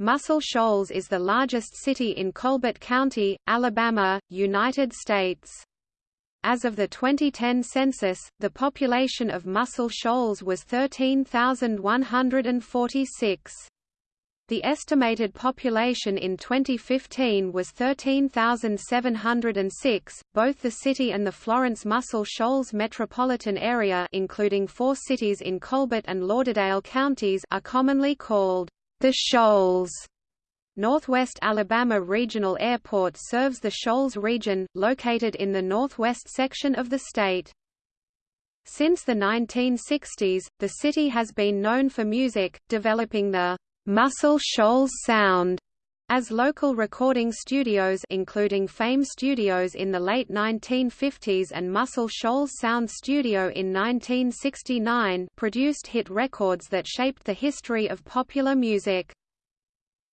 Muscle Shoals is the largest city in Colbert County, Alabama, United States. As of the 2010 census, the population of Muscle Shoals was 13,146. The estimated population in 2015 was 13,706. Both the city and the Florence Muscle Shoals metropolitan area, including four cities in Colbert and Lauderdale counties, are commonly called the Shoals. Northwest Alabama Regional Airport serves the Shoals region, located in the northwest section of the state. Since the 1960s, the city has been known for music, developing the Muscle Shoals sound as local recording studios including Fame Studios in the late 1950s and Muscle Shoals Sound Studio in 1969 produced hit records that shaped the history of popular music.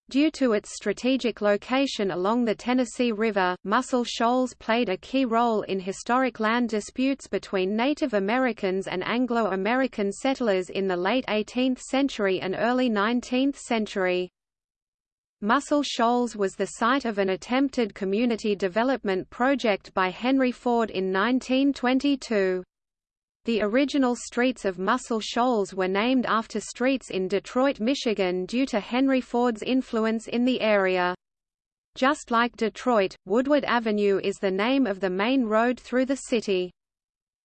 Due to its strategic location along the Tennessee River, Muscle Shoals played a key role in historic land disputes between Native Americans and Anglo-American settlers in the late 18th century and early 19th century. Muscle Shoals was the site of an attempted community development project by Henry Ford in 1922. The original streets of Muscle Shoals were named after streets in Detroit, Michigan due to Henry Ford's influence in the area. Just like Detroit, Woodward Avenue is the name of the main road through the city.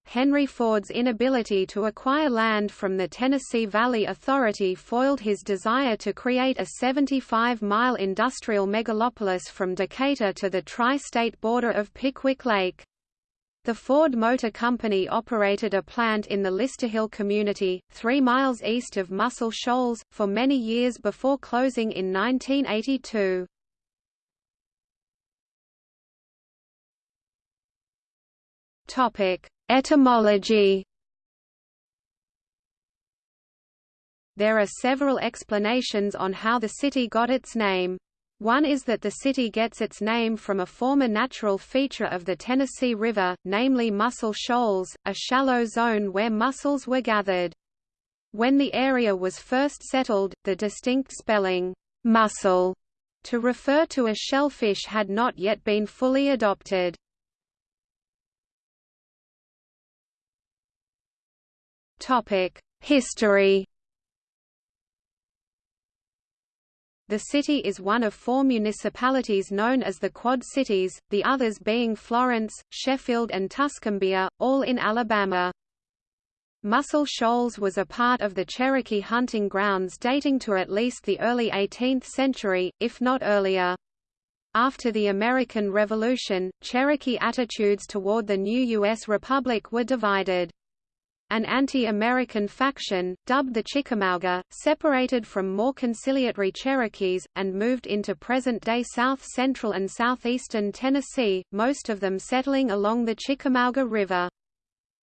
Henry Ford's inability to acquire land from the Tennessee Valley Authority foiled his desire to create a 75-mile industrial megalopolis from Decatur to the tri-state border of Pickwick Lake. The Ford Motor Company operated a plant in the Listerhill community, three miles east of Muscle Shoals, for many years before closing in 1982. Topic: Etymology There are several explanations on how the city got its name. One is that the city gets its name from a former natural feature of the Tennessee River, namely Muscle Shoals, a shallow zone where mussels were gathered. When the area was first settled, the distinct spelling, mussel, to refer to a shellfish had not yet been fully adopted. History The city is one of four municipalities known as the Quad Cities, the others being Florence, Sheffield and Tuscumbia, all in Alabama. Muscle Shoals was a part of the Cherokee hunting grounds dating to at least the early 18th century, if not earlier. After the American Revolution, Cherokee attitudes toward the new U.S. Republic were divided. An anti-American faction, dubbed the Chickamauga, separated from more conciliatory Cherokees, and moved into present-day south-central and southeastern Tennessee, most of them settling along the Chickamauga River.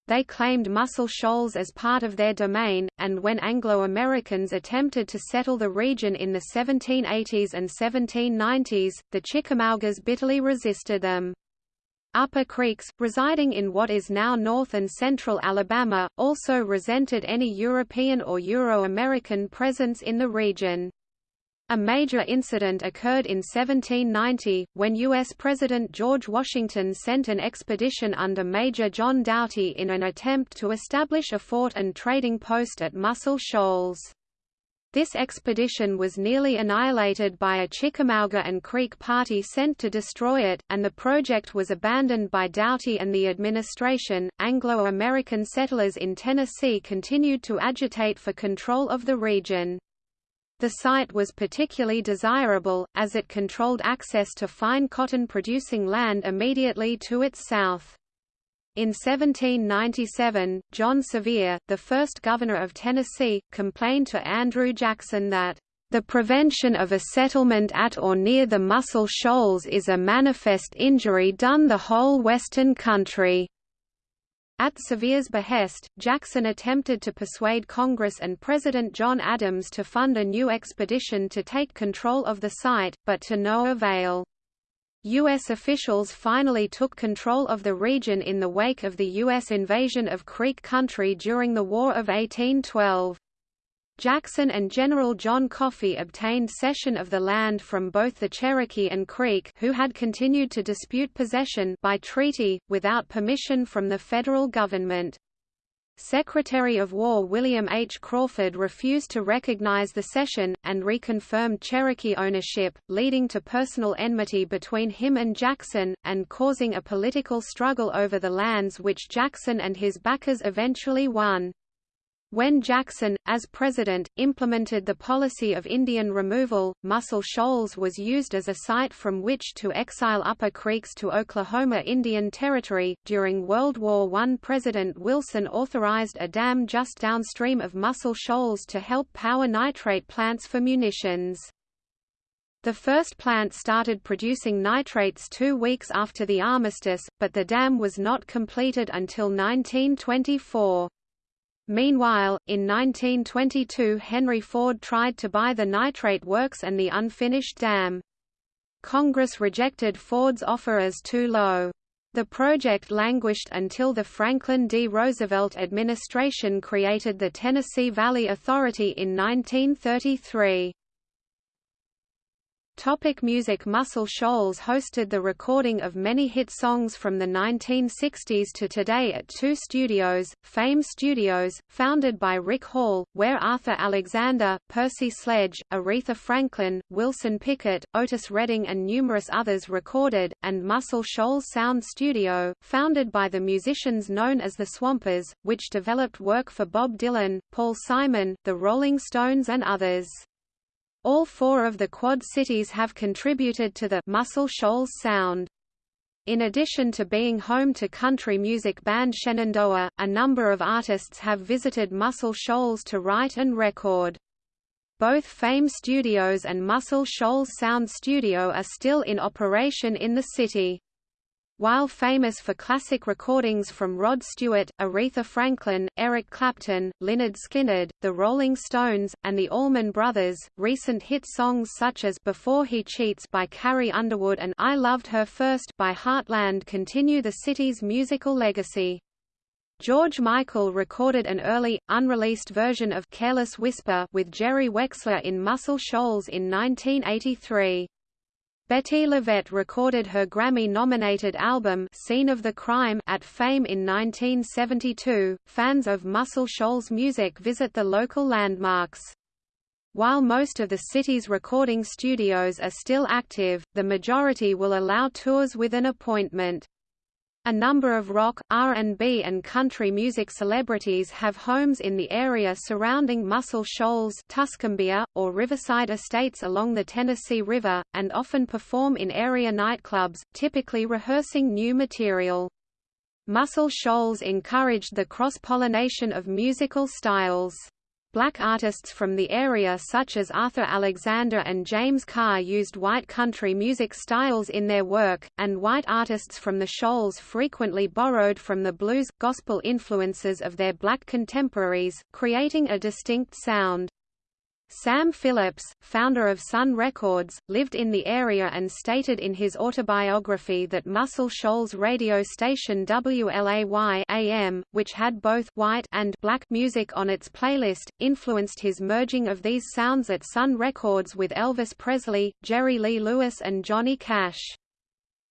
They claimed Muscle Shoals as part of their domain, and when Anglo-Americans attempted to settle the region in the 1780s and 1790s, the Chickamaugas bitterly resisted them. Upper Creeks, residing in what is now north and central Alabama, also resented any European or Euro-American presence in the region. A major incident occurred in 1790, when U.S. President George Washington sent an expedition under Major John Doughty in an attempt to establish a fort and trading post at Muscle Shoals. This expedition was nearly annihilated by a Chickamauga and Creek party sent to destroy it, and the project was abandoned by Doughty and the administration. Anglo American settlers in Tennessee continued to agitate for control of the region. The site was particularly desirable, as it controlled access to fine cotton producing land immediately to its south. In 1797, John Sevier, the first governor of Tennessee, complained to Andrew Jackson that, "...the prevention of a settlement at or near the Muscle Shoals is a manifest injury done the whole western country." At Sevier's behest, Jackson attempted to persuade Congress and President John Adams to fund a new expedition to take control of the site, but to no avail. U.S. officials finally took control of the region in the wake of the U.S. invasion of Creek Country during the War of 1812. Jackson and General John Coffee obtained cession of the land from both the Cherokee and Creek who had continued to dispute possession by treaty, without permission from the federal government. Secretary of War William H. Crawford refused to recognize the cession, and reconfirmed Cherokee ownership, leading to personal enmity between him and Jackson, and causing a political struggle over the lands which Jackson and his backers eventually won. When Jackson, as president, implemented the policy of Indian removal, Muscle Shoals was used as a site from which to exile Upper Creeks to Oklahoma Indian Territory. During World War I, President Wilson authorized a dam just downstream of Muscle Shoals to help power nitrate plants for munitions. The first plant started producing nitrates two weeks after the armistice, but the dam was not completed until 1924. Meanwhile, in 1922 Henry Ford tried to buy the nitrate works and the unfinished dam. Congress rejected Ford's offer as too low. The project languished until the Franklin D. Roosevelt administration created the Tennessee Valley Authority in 1933. Topic music Muscle Shoals hosted the recording of many hit songs from the 1960s to today at two studios, Fame Studios, founded by Rick Hall, where Arthur Alexander, Percy Sledge, Aretha Franklin, Wilson Pickett, Otis Redding and numerous others recorded, and Muscle Shoals Sound Studio, founded by the musicians known as the Swampers, which developed work for Bob Dylan, Paul Simon, the Rolling Stones and others. All four of the Quad Cities have contributed to the Muscle Shoals sound. In addition to being home to country music band Shenandoah, a number of artists have visited Muscle Shoals to write and record. Both Fame Studios and Muscle Shoals Sound Studio are still in operation in the city. While famous for classic recordings from Rod Stewart, Aretha Franklin, Eric Clapton, Lynyrd Skynyrd, The Rolling Stones, and the Allman Brothers, recent hit songs such as Before He Cheats by Carrie Underwood and I Loved Her First by Heartland continue the city's musical legacy. George Michael recorded an early, unreleased version of Careless Whisper with Jerry Wexler in Muscle Shoals in 1983. Bettye LaVette recorded her Grammy-nominated album Scene of the Crime at Fame in 1972. Fans of Muscle Shoals music visit the local landmarks. While most of the city's recording studios are still active, the majority will allow tours with an appointment. A number of rock, R&B and country music celebrities have homes in the area surrounding Muscle Shoals Tuscumbia, or Riverside estates along the Tennessee River, and often perform in area nightclubs, typically rehearsing new material. Muscle Shoals encouraged the cross-pollination of musical styles. Black artists from the area such as Arthur Alexander and James Carr used white country music styles in their work, and white artists from the Shoals frequently borrowed from the blues, gospel influences of their black contemporaries, creating a distinct sound. Sam Phillips, founder of Sun Records, lived in the area and stated in his autobiography that Muscle Shoals radio station WLAY AM, which had both white and black music on its playlist, influenced his merging of these sounds at Sun Records with Elvis Presley, Jerry Lee Lewis and Johnny Cash.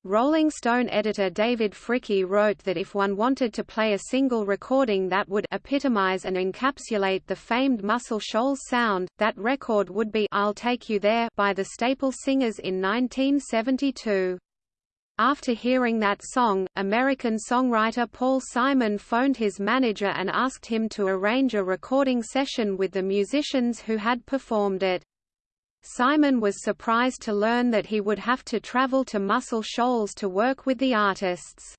Rolling Stone editor David Fricke wrote that if one wanted to play a single recording that would epitomize and encapsulate the famed Muscle Shoals sound, that record would be I'll Take You There by the Staple Singers in 1972. After hearing that song, American songwriter Paul Simon phoned his manager and asked him to arrange a recording session with the musicians who had performed it. Simon was surprised to learn that he would have to travel to Muscle Shoals to work with the artists.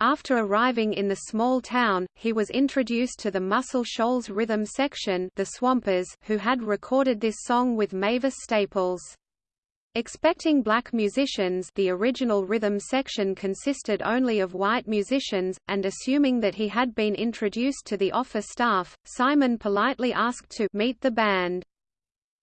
After arriving in the small town, he was introduced to the Muscle Shoals rhythm section the Swampers, who had recorded this song with Mavis Staples. Expecting black musicians the original rhythm section consisted only of white musicians, and assuming that he had been introduced to the office staff, Simon politely asked to meet the band.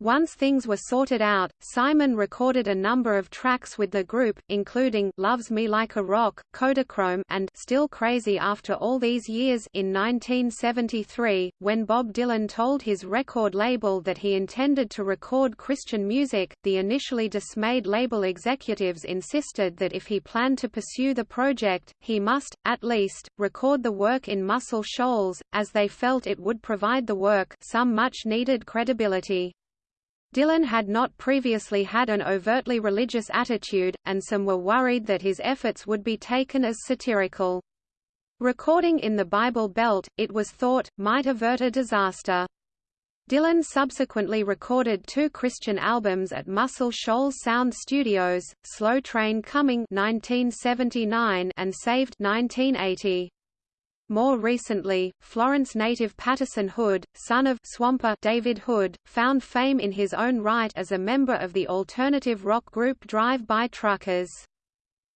Once things were sorted out, Simon recorded a number of tracks with the group, including Loves Me Like a Rock, Kodachrome and Still Crazy After All These Years in 1973. When Bob Dylan told his record label that he intended to record Christian music, the initially dismayed label executives insisted that if he planned to pursue the project, he must, at least, record the work in Muscle Shoals, as they felt it would provide the work some much-needed credibility. Dylan had not previously had an overtly religious attitude, and some were worried that his efforts would be taken as satirical. Recording in the Bible Belt, it was thought, might avert a disaster. Dylan subsequently recorded two Christian albums at Muscle Shoals Sound Studios, Slow Train Coming 1979 and Saved 1980. More recently, Florence native Patterson Hood, son of swamper David Hood, found fame in his own right as a member of the alternative rock group Drive-By Truckers.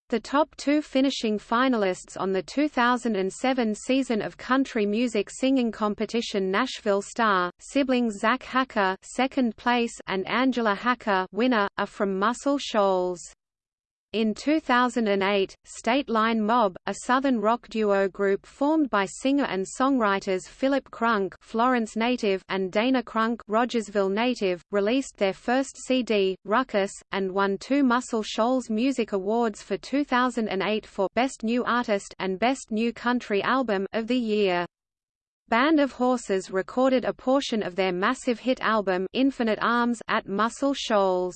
The top two finishing finalists on the 2007 season of country music singing competition Nashville Star, siblings Zach Hacker second place and Angela Hacker winner, are from Muscle Shoals. In 2008, State Line Mob, a southern rock duo group formed by singer and songwriters Philip Crunk Florence native and Dana Crunk Rogersville native, released their first CD, Ruckus, and won two Muscle Shoals Music Awards for 2008 for Best New Artist and Best New Country Album of the Year. Band of Horses recorded a portion of their massive hit album Infinite Arms at Muscle Shoals.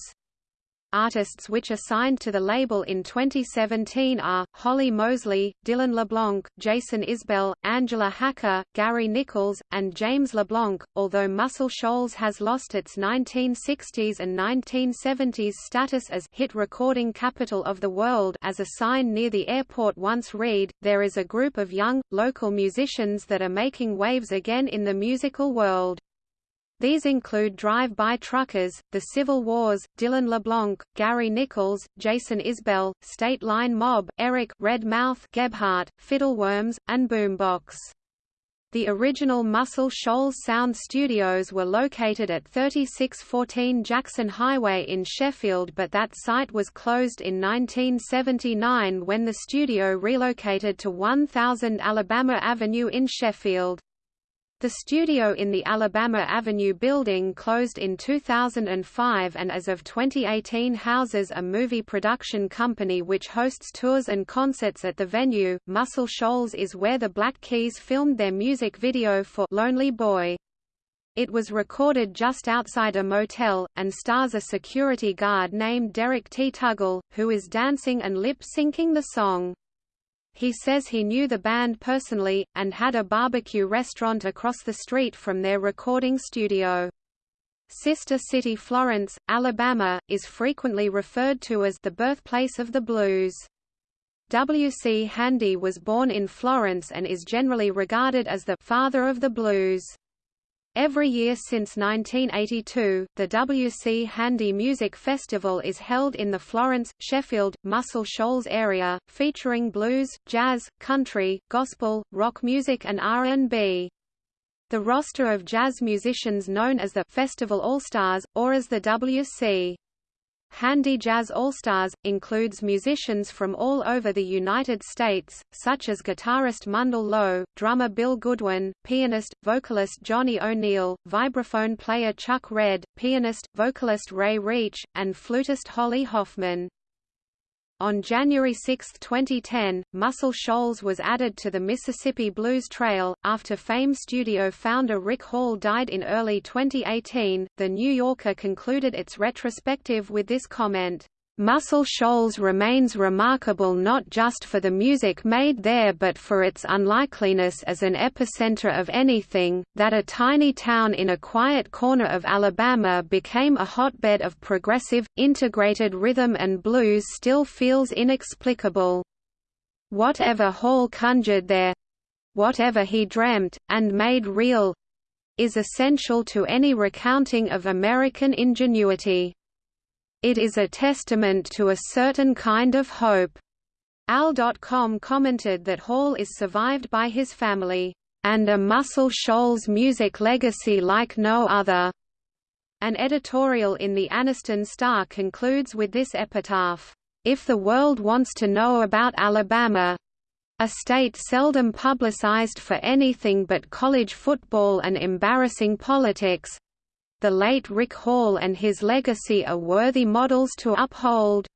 Artists which are signed to the label in 2017 are, Holly Mosley, Dylan LeBlanc, Jason Isbell, Angela Hacker, Gary Nichols, and James LeBlanc. Although Muscle Shoals has lost its 1960s and 1970s status as hit recording capital of the world as a sign near the airport once read, there is a group of young, local musicians that are making waves again in the musical world. These include Drive-By Truckers, The Civil Wars, Dylan LeBlanc, Gary Nichols, Jason Isbell, State Line Mob, Eric Red Mouth Gebhardt, Fiddleworms, and Boombox. The original Muscle Shoals Sound Studios were located at 3614 Jackson Highway in Sheffield but that site was closed in 1979 when the studio relocated to 1000 Alabama Avenue in Sheffield. The studio in the Alabama Avenue building closed in 2005 and as of 2018 houses a movie production company which hosts tours and concerts at the venue. Muscle Shoals is where the Black Keys filmed their music video for Lonely Boy. It was recorded just outside a motel, and stars a security guard named Derek T. Tuggle, who is dancing and lip-syncing the song. He says he knew the band personally, and had a barbecue restaurant across the street from their recording studio. Sister City Florence, Alabama, is frequently referred to as the birthplace of the blues. W. C. Handy was born in Florence and is generally regarded as the «father of the blues». Every year since 1982, the W.C. Handy Music Festival is held in the Florence, Sheffield, Muscle Shoals area, featuring blues, jazz, country, gospel, rock music and R&B. The roster of jazz musicians known as the Festival All-Stars, or as the W.C. Handy Jazz All-Stars, includes musicians from all over the United States, such as guitarist Mundell Lowe, drummer Bill Goodwin, pianist, vocalist Johnny O'Neill, vibraphone player Chuck Redd, pianist, vocalist Ray Reach, and flutist Holly Hoffman. On January 6, 2010, Muscle Shoals was added to the Mississippi Blues Trail. After Fame studio founder Rick Hall died in early 2018, The New Yorker concluded its retrospective with this comment. Muscle Shoals remains remarkable not just for the music made there but for its unlikeliness as an epicenter of anything, that a tiny town in a quiet corner of Alabama became a hotbed of progressive, integrated rhythm and blues still feels inexplicable. Whatever Hall conjured there—whatever he dreamt, and made real—is essential to any recounting of American ingenuity. It is a testament to a certain kind of hope. AL.com commented that Hall is survived by his family, and a Muscle Shoals music legacy like no other. An editorial in the Anniston Star concludes with this epitaph, "...if the world wants to know about Alabama, a state seldom publicized for anything but college football and embarrassing politics, the late Rick Hall and his legacy are worthy models to uphold.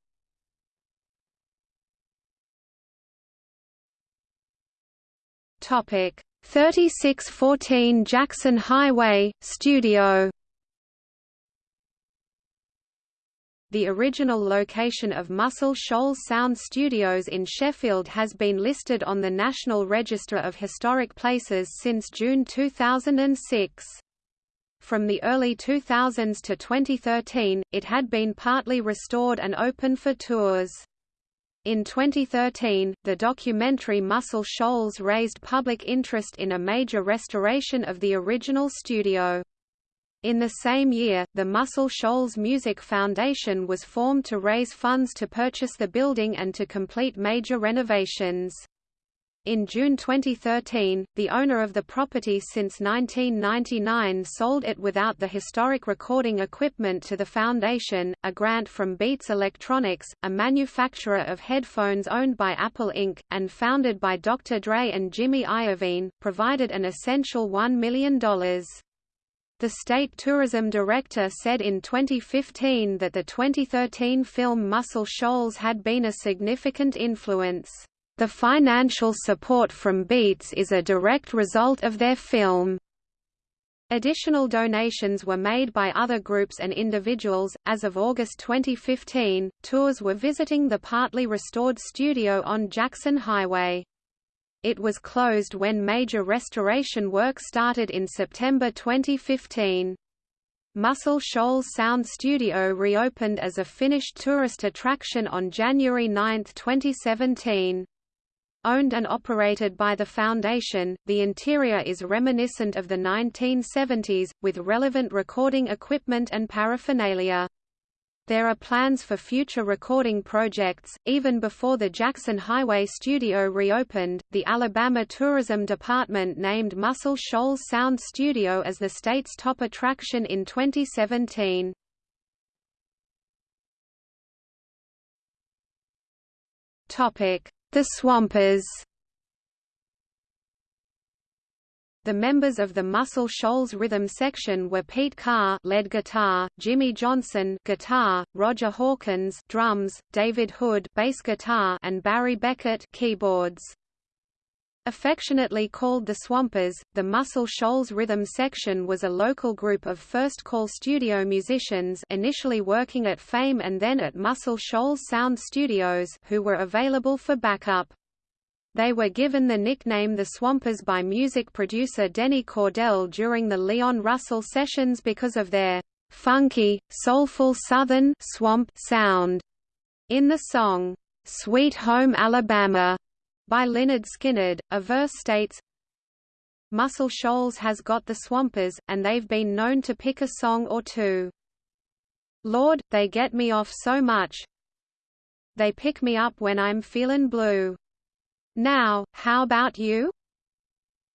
Topic 3614 Jackson Highway, Studio The original location of Muscle Shoals Sound Studios in Sheffield has been listed on the National Register of Historic Places since June 2006. From the early 2000s to 2013, it had been partly restored and open for tours. In 2013, the documentary Muscle Shoals raised public interest in a major restoration of the original studio. In the same year, the Muscle Shoals Music Foundation was formed to raise funds to purchase the building and to complete major renovations. In June 2013, the owner of the property since 1999 sold it without the historic recording equipment to the foundation. A grant from Beats Electronics, a manufacturer of headphones owned by Apple Inc., and founded by Dr. Dre and Jimmy Iovine, provided an essential $1 million. The state tourism director said in 2015 that the 2013 film Muscle Shoals had been a significant influence. The financial support from Beats is a direct result of their film. Additional donations were made by other groups and individuals. As of August 2015, tours were visiting the partly restored studio on Jackson Highway. It was closed when major restoration work started in September 2015. Muscle Shoals Sound Studio reopened as a finished tourist attraction on January 9, 2017. Owned and operated by the Foundation, the interior is reminiscent of the 1970s, with relevant recording equipment and paraphernalia. There are plans for future recording projects. Even before the Jackson Highway studio reopened, the Alabama Tourism Department named Muscle Shoals Sound Studio as the state's top attraction in 2017. Topic: The Swampers. The members of the Muscle Shoals rhythm section were Pete Carr lead guitar, Jimmy Johnson guitar, Roger Hawkins drums, David Hood bass guitar and Barry Beckett keyboards. Affectionately called the Swampers, the Muscle Shoals Rhythm Section was a local group of first-call studio musicians initially working at Fame and then at Muscle Shoals Sound Studios who were available for backup. They were given the nickname the Swampers by music producer Denny Cordell during the Leon Russell sessions because of their funky, soulful southern swamp sound. In the song, Sweet Home Alabama, by Lynyrd Skynyrd, a verse states, Muscle Shoals has got the Swampers, and they've been known to pick a song or two. Lord, they get me off so much. They pick me up when I'm feelin' blue. Now, how about you?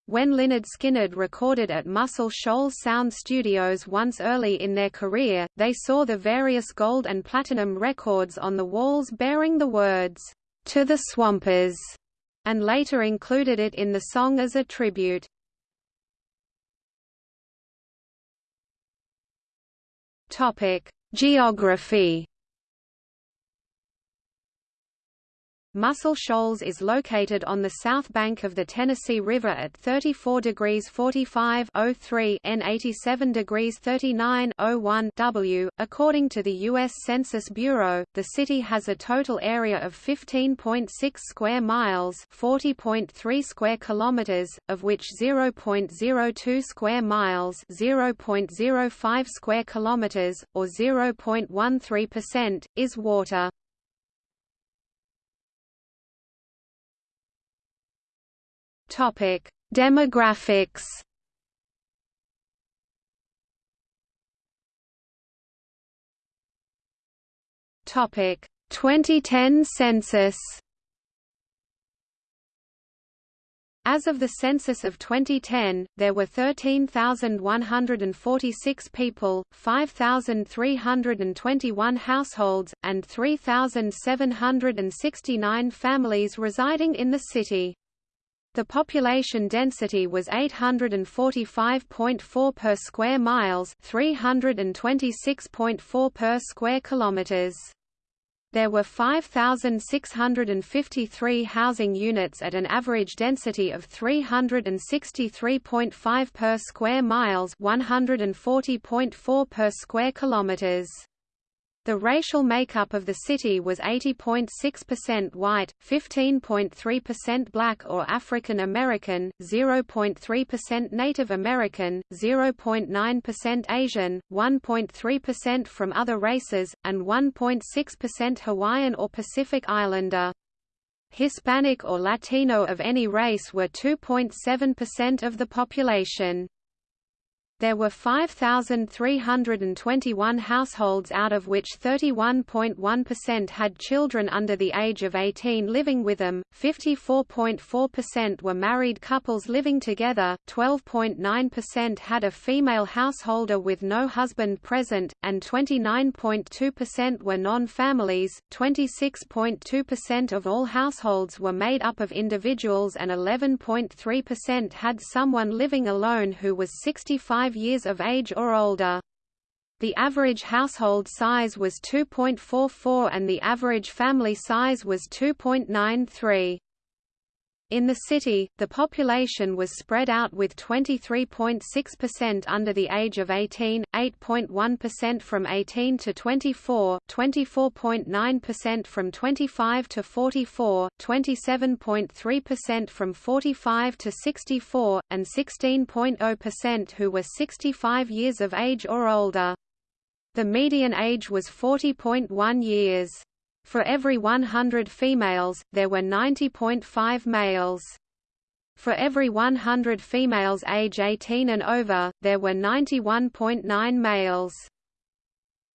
When Lynyrd Skynyrd recorded at Muscle Shoals Sound Studios once early in their career, they saw the various gold and platinum records on the walls bearing the words, "'To the Swampers' and later included it in the song as a tribute. Geography Muscle Shoals is located on the south bank of the Tennessee River at 34 degrees 45 03 N 87 degrees 39 01 W. According to the U.S. Census Bureau, the city has a total area of 15.6 square miles 40.3 square kilometers, of which 0.02 square miles 0.05 square kilometers, or 0.13%, is water. Topic: Demographics. Topic: 2010 census. As of the census of 2010, there were 13,146 people, 5,321 households, and 3,769 families residing in the city. The population density was 845.4 per square miles, 326.4 per square kilometers. There were 5,653 housing units at an average density of 363.5 per square miles 140.4 per square kilometers. The racial makeup of the city was 80.6% white, 15.3% black or African American, 0.3% Native American, 0.9% Asian, 1.3% from other races, and 1.6% Hawaiian or Pacific Islander. Hispanic or Latino of any race were 2.7% of the population. There were 5,321 households out of which 31.1% had children under the age of 18 living with them, 54.4% were married couples living together, 12.9% had a female householder with no husband present, and 29.2% were non-families, 26.2% of all households were made up of individuals and 11.3% had someone living alone who was 65 5 years of age or older. The average household size was 2.44 and the average family size was 2.93. In the city, the population was spread out with 23.6% under the age of 18, 8.1% from 18 to 24, 24.9% from 25 to 44, 27.3% from 45 to 64, and 16.0% who were 65 years of age or older. The median age was 40.1 years. For every 100 females, there were 90.5 males. For every 100 females age 18 and over, there were 91.9 males.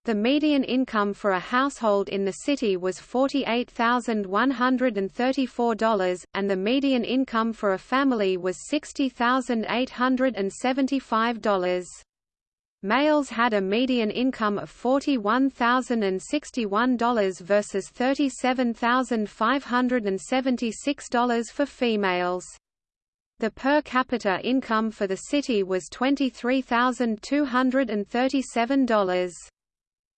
The median income for a household in the city was $48,134, and the median income for a family was $60,875. Males had a median income of $41,061 versus $37,576 for females. The per capita income for the city was $23,237.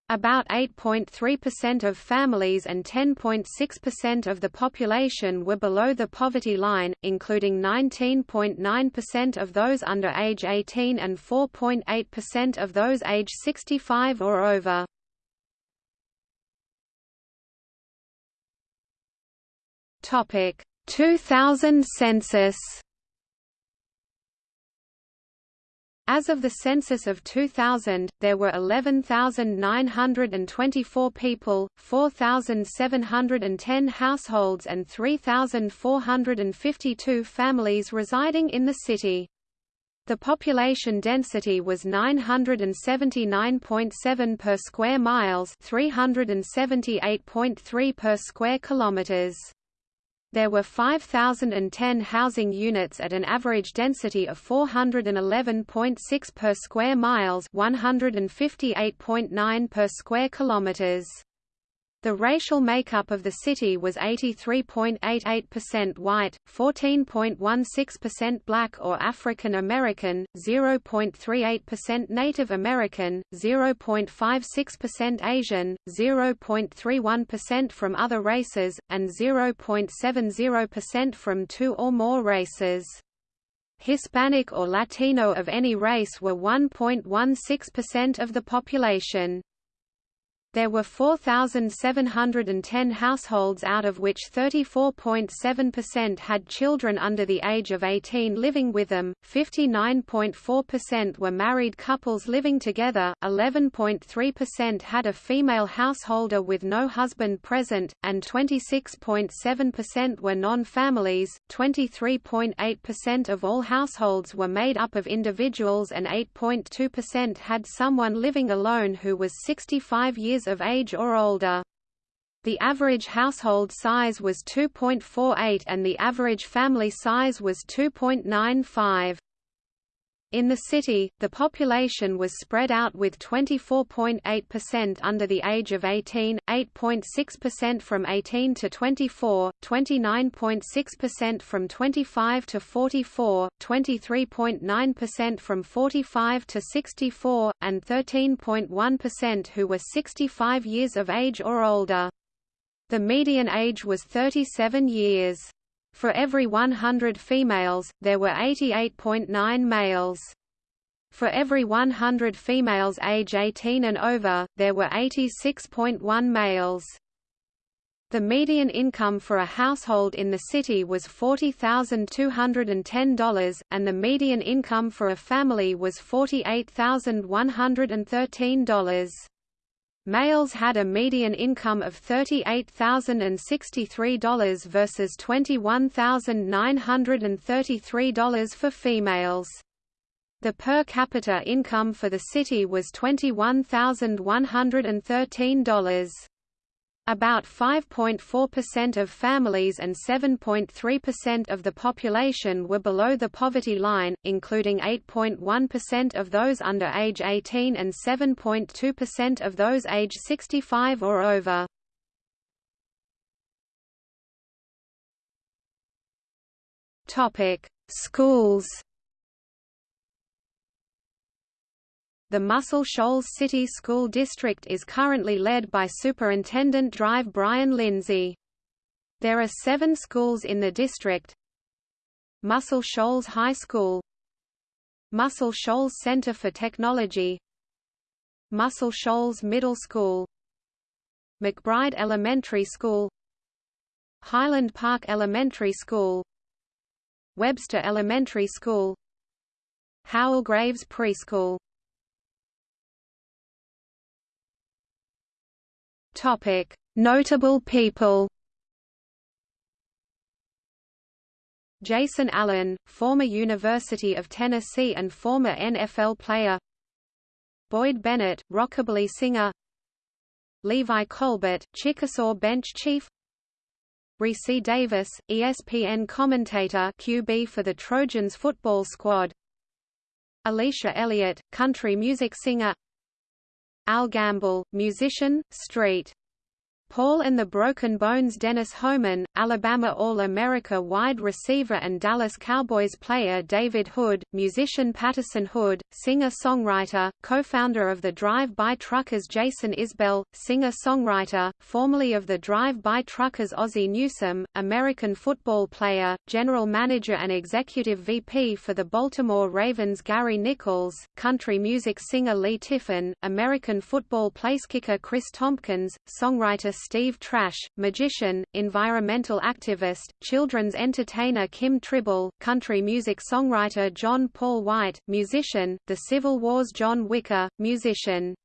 About 8.3% of families and 10.6% of the population were below the poverty line, including 19.9% of those under age 18 and 4.8% of those age 65 or over. Topic: 2000 census As of the census of 2000, there were 11,924 people, 4,710 households and 3,452 families residing in the city. The population density was 979.7 per square miles, 378.3 per square kilometers. There were 5,010 housing units at an average density of 411.6 per square miles 158.9 per square kilometers. The racial makeup of the city was 83.88% white, 14.16% black or African American, 0.38% Native American, 0.56% Asian, 0.31% from other races, and 0.70% from two or more races. Hispanic or Latino of any race were 1.16% of the population. There were 4,710 households out of which 34.7% had children under the age of 18 living with them, 59.4% were married couples living together, 11.3% had a female householder with no husband present, and 26.7% were non-families, 23.8% of all households were made up of individuals and 8.2% had someone living alone who was 65 years of age or older. The average household size was 2.48 and the average family size was 2.95. In the city, the population was spread out with 24.8% under the age of 18, 8.6% from 18 to 24, 29.6% from 25 to 44, 23.9% from 45 to 64, and 13.1% who were 65 years of age or older. The median age was 37 years. For every 100 females, there were 88.9 males. For every 100 females age 18 and over, there were 86.1 males. The median income for a household in the city was $40,210, and the median income for a family was $48,113. Males had a median income of $38,063 versus $21,933 for females. The per capita income for the city was $21,113. About 5.4% of families and 7.3% of the population were below the poverty line, including 8.1% of those under age 18 and 7.2% of those age 65 or over. Schools The Muscle Shoals City School District is currently led by Superintendent Drive Brian Lindsay. There are seven schools in the district. Muscle Shoals High School. Muscle Shoals Center for Technology. Muscle Shoals Middle School. McBride Elementary School. Highland Park Elementary School. Webster Elementary School. Howell Graves Preschool Topic: Notable people. Jason Allen, former University of Tennessee and former NFL player. Boyd Bennett, rockabilly singer. Levi Colbert, Chickasaw bench chief. Rece Davis, ESPN commentator QB for the Trojans football squad. Alecia Elliott, country music singer Al Gamble, musician, street Paul and the Broken Bones Dennis Homan, Alabama All-America wide receiver and Dallas Cowboys player David Hood, musician Patterson Hood, singer-songwriter, co-founder of the Drive-By Truckers Jason Isbell, singer-songwriter, formerly of the Drive-By Truckers Ozzie Newsome, American football player, general manager and executive VP for the Baltimore Ravens Gary Nichols, country music singer Leigh Tiffin, American football placekicker Chris Tompkins, songwriter Steve Trash, magician, environmental activist, children's entertainer Kim Tribble, country music songwriter John Paul White, musician, The Civil Wars John Wicker, musician.